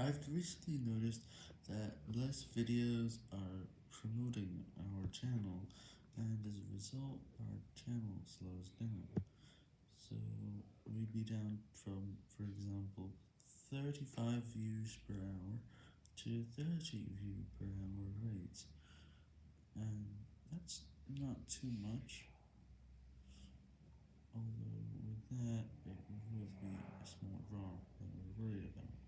I've recently noticed that less videos are promoting our channel, and as a result, our channel slows down. So, we'd be down from, for example, 35 views per hour to 30 view per hour rates, and that's not too much,